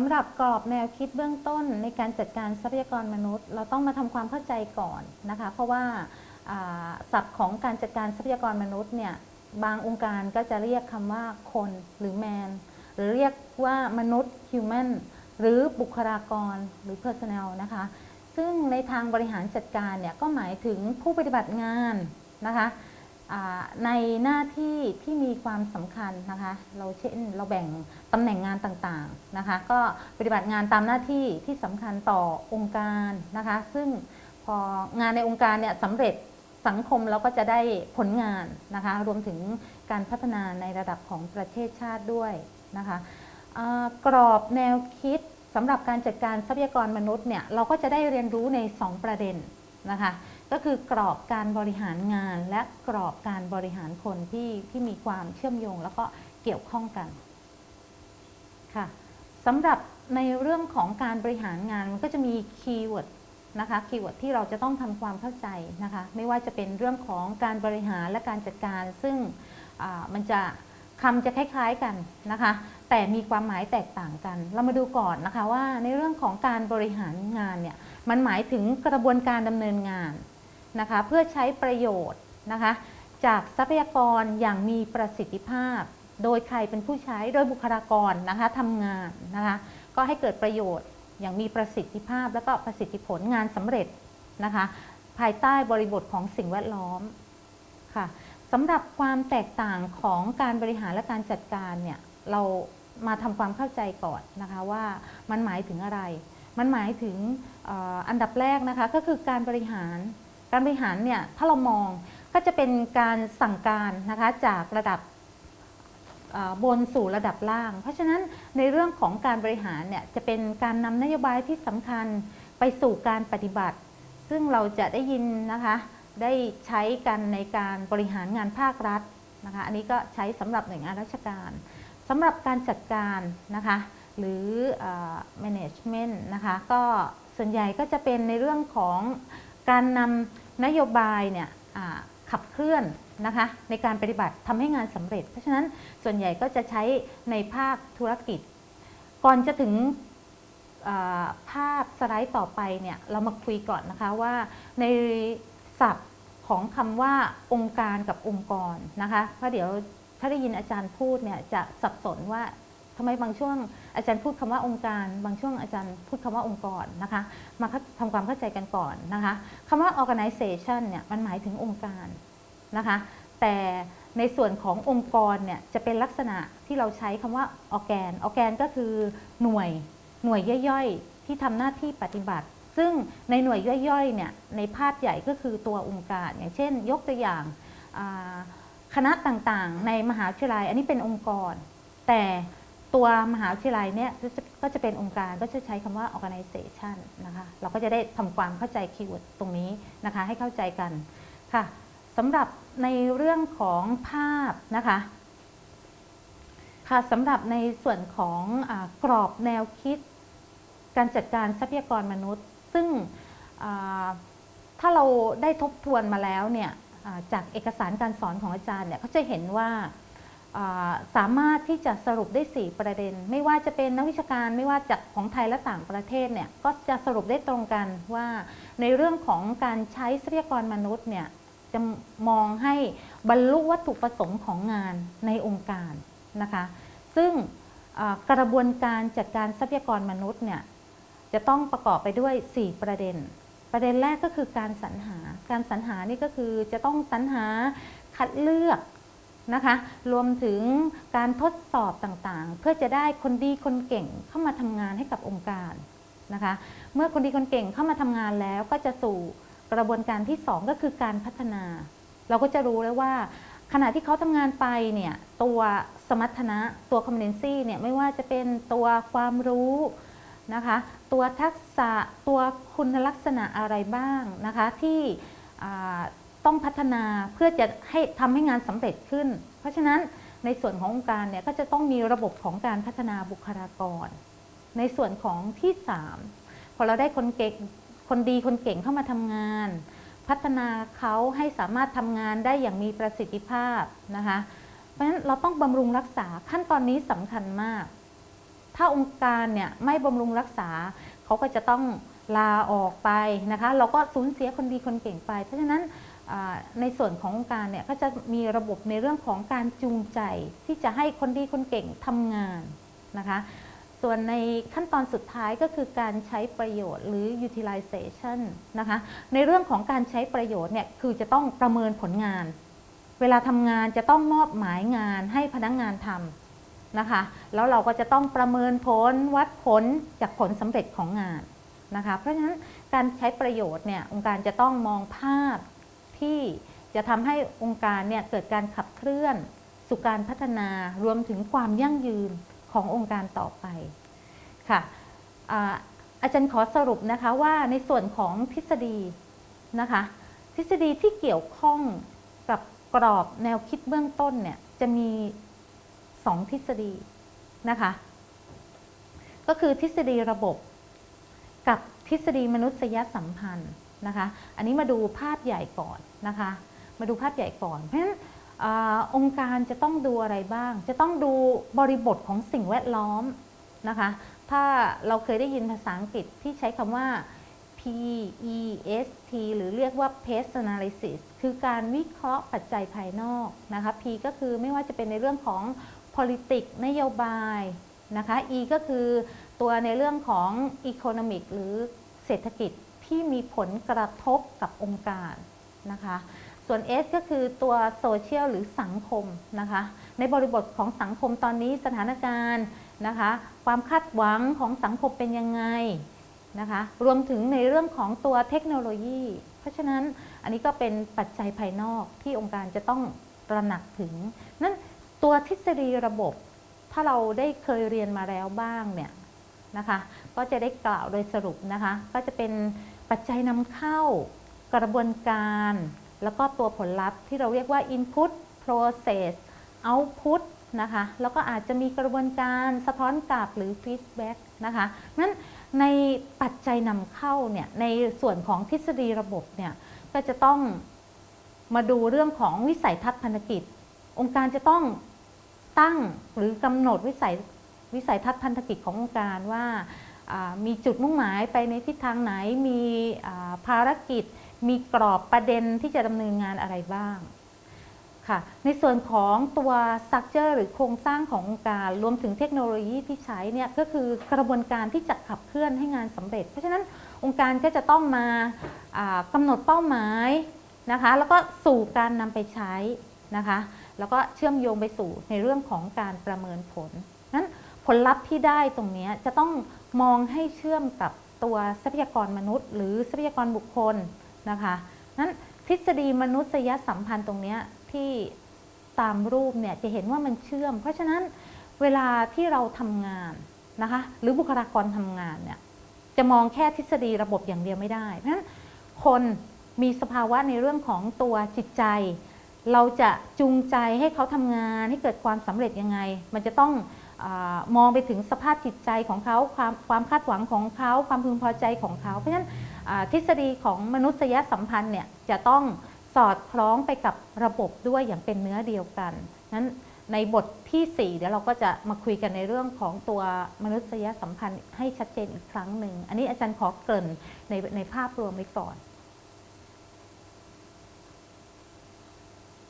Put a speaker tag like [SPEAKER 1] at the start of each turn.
[SPEAKER 1] ำหรับกรอบแนวคิดเบื้องต้นในการจัดการทรัพยากรมนุษย์ เราต้องมาทำความเข้าใจก่อนนะคะ เพราะว่าศัพท์ของการจัดการทรัพยากรมนุษย์เนี่ยบางองค์การก็จะเรียกคำว่าคนหรือ man หรือเรียกว่ามนุษย์ human หรือบุคลากรหรือ personnel นะคะ ซึ่งในทางบริหารจัดการเนี่ยก็หมายถึงผู้ปฏิบัติงานนะคะ ในหน้าที่ที่มีความสำคัญนะคะ เราเช่นเราแบ่งตำแหน่งงานต่างๆนะคะ ก็ปฏิบัติงานตามหน้าที่ที่สำคัญต่อองค์การนะคะ ซึ่งพองานในองค์การเนี่ยสำเร็จสังคมเราก็จะได้ผลงานนะคะ รวมถึงการพัฒนาในระดับของประเทศชาติด้วยนะคะกรอบแนวคิดสำหรับการจัดการทรัพยากรมนุษย์เนี่ยเราก็จะได้เรียนรู้ใน 2 ประเด็นนะคะ ก็คือกรอบการบริหารงาน และกรอบการบริหารคนที่ที่มีความเชื่อมโยง แล้วก็เกี่ยวข้องกันค่ะสำหรับในเรื่องของการบริหารงานมันก็จะมี keyword นะคะ keyword ที่เราจะต้องทำความเข้าใจนะคะไม่ว่าจะเป็นเรื่องของการบริหารและการจัดการ ซึ่งมันจะคำจะคล้าย ๆกันนะคะ แต่มีความหมายแตกต่างกัน เรามาดูก่อนนะคะว่าในเรื่องของการบริหารงานเนี่ยมันหมายถึงกระบวนการดำเนินงาน นะคะเพื่อใช้ประโยชน์นะคะจากทรัพยากรอย่างมีประสิทธิภาพ โดยใครเป็นผู้ใช้โดยบุคลากรนะคะทำงานนะคะก็ให้เกิดประโยชน์อย่างมีประสิทธิภาพ และก็ประสิทธิผลงานสำเร็จนะคะภายใต้บริบทของสิ่งแวดล้อมค่ะสำหรับความแตกต่างของการบริหารและการจัดการเนี่ยเรามาทำความเข้าใจก่อนนะคะว่ามันหมายถึงอะไร มันหมายถึงอ่ออันดับแรกนะคะก็คือการบริหาร การบริหารเนี่ยถ้าเรามองก็จะเป็นการสั่งการนะคะจากระดับบนสู่ระดับล่าง เพราะฉะนั้นในเรื่องของการบริหารเนี่ยจะเป็นการนำนโยบายที่สำคัญไปสู่การปฏิบัติ ซึ่งเราจะได้ยินนะคะได้ใช้กันในการบริหารงานภาครัฐนะคะอันนี้ก็ใช้สำหรับหน่วยงานราชการสำหรับการจัดการนะคะหรือ management นะคะก็ส่วนใหญ่ก็จะเป็นในเรื่องของการนำ นโยบายเนี่ยขับเคลื่อนนะคะในการปฏิบัติทำให้งานสำเร็จ เพราะฉะนั้นส่วนใหญ่ก็จะใช้ในภาคธุรกิจ ก่อนจะถึงภาพสไลด์ต่อไปเนี่ยเรามาคุยก่อนนะคะว่าในศัพท์ของคำว่าองค์การกับองค์กรนะคะเพราะเดี๋ยวถ้าได้ยินอาจารย์พูดเนี่ยจะสับสนว่า ทำไมบางช่วงอาจารย์พูดคำว่าองค์การ บางช่วงอาจารย์พูดคำว่าองค์กรนะคะ มาทำความเข้าใจกันก่อนนะคะคำว่า organization เนี่ยมันหมายถึงองค์การนะคะ แต่ในส่วนขององค์กรเนี่ยจะเป็นลักษณะที่เราใช้คำว่า organ organ ก็คือหน่วยหน่วยย่อยๆ ที่ทำหน้าที่ปฏิบัติ ซึ่งในหน่วยย่อยๆเนี่ยในภาพใหญ่ก็คือตัวองค์การ อย่างเช่น ยกตัวอย่างคณะต่างๆ ในมหาวิทยาลัยอันนี้เป็นองค์กร แต่ ตัวมหาวิทยาลัยเนี่ยก็จะเป็นองค์การก็จะใช้คำว่า organization นะคะเราก็จะได้ทำความเข้าใจคีย์เวิร์ดตรงนี้นะคะให้เข้าใจกันค่ะสำหรับในเรื่องของภาพนะคะค่ะสำหรับในส่วนของอกรอบแนวคิด การจัดการทรัพยากรมนุษย์ ซึ่งถ้าเราได้ทบทวนมาแล้วเนี่ยจากเอกสารการสอนของอาจารย์เนี่ยเขาจะเห็นว่า สามารถที่จะสรุปได้ 4 ประเด็น ไม่ว่าจะเป็นนักวิชาการไม่ว่าจากของไทยและต่างประเทศเนี่ยก็จะสรุปได้ตรงกันว่าในเรื่องของการใช้ทรัพยากรมนุษย์เนี่ยจะมองให้บรรลุวัตถุประสงค์ของงานในองค์การนะคะซึ่งกระบวนการจัดการทรัพยากรมนุษย์เนี่ยจะต้องประกอบไปด้วย 4 ประเด็น ประเด็นแรกก็คือการสรรหา การสรรหานี่ก็คือจะต้องสรรหาคัดเลือก นะคะ รวมถึงการทดสอบต่างๆ เพื่อจะได้คนดีคนเก่งเข้ามาทำงานให้กับองค์การนะคะ เมื่อคนดีคนเก่งเข้ามาทำงานแล้วก็จะสู่กระบวนการที่ 2 ก็คือการพัฒนา เราก็จะรู้แล้วว่า ขณะที่เขาทำงานไปเนี่ยตัวสมรรถนะตัว competency เนี่ยไม่ว่าจะเป็นตัวความรู้นะคะตัวทักษะตัวคุณลักษณะอะไรบ้างนะคะที่ ต้องพัฒนาเพื่อจะให้ทำให้งานสำเร็จขึ้น เพราะฉะนั้นในส่วนขององค์การเนี่ยก็จะต้องมีระบบของการพัฒนาบุคลากร ในส่วนของที่ 3 พอเราได้คนเก่งคนดีคนเก่งเข้ามาทำงาน พัฒนาเขาให้สามารถทำงานได้อย่างมีประสิทธิภาพนะคะเพราะฉะนั้นเราต้องบำรุงรักษาขั้นตอนนี้สำคัญมาก ถ้าองค์การเนี่ยไม่บำรุงรักษาเขาก็จะต้องลาออกไปนะคะ เราก็สูญเสียคนดีคนเก่งไป เพราะฉะนั้น ในส่วนขององค์การเนี่ยก็จะมีระบบในเรื่องของการจูงใจที่จะให้คนดีคนเก่งทำงานนะคะส่วนในขั้นตอนสุดท้ายก็คือการใช้ประโยชน์หรือ utilization นะคะในเรื่องของการใช้ประโยชน์เนี่ยคือจะต้องประเมินผลงาน เวลาทำงานจะต้องมอบหมายงานให้พนักงานทำนะคะแล้วเราก็จะต้องประเมินผลวัดผลจากผลสำเร็จของงานนะคะเพราะฉะนั้นการใช้ประโยชน์เนี่ยองค์การจะต้องมองภาพ ที่จะทำให้องค์การเนี่ยเกิดการขับเคลื่อนสู่การพัฒนารวมถึงความยั่งยืนขององค์การต่อไปค่ะอาอาจารย์ขอสรุปนะคะว่าในส่วนของทฤษฎีนะคะทฤษฎีที่เกี่ยวข้องกับกรอบแนวคิดเบื้องต้นเนี่ยจะมีสองทฤษฎีนะคะก็คือทฤษฎีระบบกับทฤษฎีมนุษยสัมพันธ์ นะคะ อันนี้มาดูภาพใหญ่ก่อนนะคะ มาดูภาพใหญ่ก่อน เพราะฉะนั้นอองค์การจะต้องดูอะไรบ้าง จะต้องดูบริบทของสิ่งแวดล้อมนะคะ ถ้าเราเคยได้ยินภาษาอังกฤษที่ใช้คำว่า PEST หรือเรียกว่า Pest Analysis คือการวิเคราะห์ปัจจัยภายนอกนะคะ P ก็คือไม่ว่าจะเป็นในเรื่องของ politics นโยบายนะคะ E ก็คือตัวในเรื่องของ economic หรือเศรษฐกิจ ที่มีผลกระทบกับองค์การนะคะ ส่วน S ก็คือตัวโซเชียลหรือสังคมนะคะ ในบริบทของสังคมตอนนี้สถานการณ์นะคะ ความคาดหวังของสังคมเป็นยังไงนะคะ รวมถึงในเรื่องของตัวเทคโนโลยี เพราะฉะนั้นอันนี้ก็เป็นปัจจัยภายนอกที่องค์การจะต้องตระหนักถึง นั้นตัวทฤษฎีระบบ ถ้าเราได้เคยเรียนมาแล้วบ้างเนี่ยนะคะ ก็จะได้กล่าวโดยสรุปนะคะ ก็จะเป็น ปัจจัยนำเข้ากระบวนการ แล้วก็ตัวผลลัพธ์ที่เราเรียกว่า input process output นะคะ แล้วก็อาจจะมีกระบวนการสะท้อนกลับหรือ feedback นะคะนั้นในปัจจัยนำเข้าเนี่ยในส่วนของทฤษฎีระบบเนี่ยก็จะต้องมาดูเรื่องของวิสัยทัศน์พันธกิจ องค์การจะต้องตั้งหรือกำหนดวิสัยวิสัยทัศน์พันธกิจขององค์การว่าอ่า มีจุดมุ่งหมายไปในทิศทางไหน มีภารกิจ มีกรอบประเด็นที่จะดำเนินงานอะไรบ้างค่ะ ในส่วนของตัว structure หรือโครงสร้างขององค์การ รวมถึงเทคโนโลยีที่ใช้เนี่ยก็คือกระบวนการที่จะขับเคลื่อนให้งานสำเร็จ เพราะฉะนั้นองค์การก็จะต้องมากำหนดเป้าหมายนะคะ แล้วก็สู่การนำไปใช้นะคะ แล้วก็เชื่อมโยงไปสู่ในเรื่องของการประเมินผล ผลลัพธ์ที่ได้ตรงนี้จะต้องมองให้เชื่อมกับตัวทรัพยากรมนุษย์ หรือทรัพยากรบุคคลนะคะนั้นทฤษฎีมนุษยสัมพันธ์ตรงนี้ที่ตามรูปเนี่ยจะเห็นว่ามันเชื่อม เพราะฉะนั้นเวลาที่เราทำงานนะคะหรือบุคลากรทำงานเนี่ยจะมองแค่ทฤษฎีระบบอย่างเดียวไม่ได้เพราะฉะนั้นคนมีสภาวะในเรื่องของตัวจิตใจ เราจะจูงใจให้เขาทำงานให้เกิดความสำเร็จยังไง มันจะต้อง มองไปถึงสภาพจิตใจของเขาความความคาดหวังของเขา ความพึงพอใจของเขา เพราะฉะนั้นทฤษฎีของมนุษยสัมพันธ์เนี่ยจะต้องสอดคล้องไปกับระบบด้วยอย่างเป็นเนื้อเดียวกันนั้นในบทที่ 4 เดี๋ยวเราก็จะมาคุยกันในเรื่องของตัวมนุษยสัมพันธ์ให้ชัดเจนอีกครั้งหนึ่ง อันนี้อาจารย์ขอเกริ่นในในภาพรวมไว้ก่อน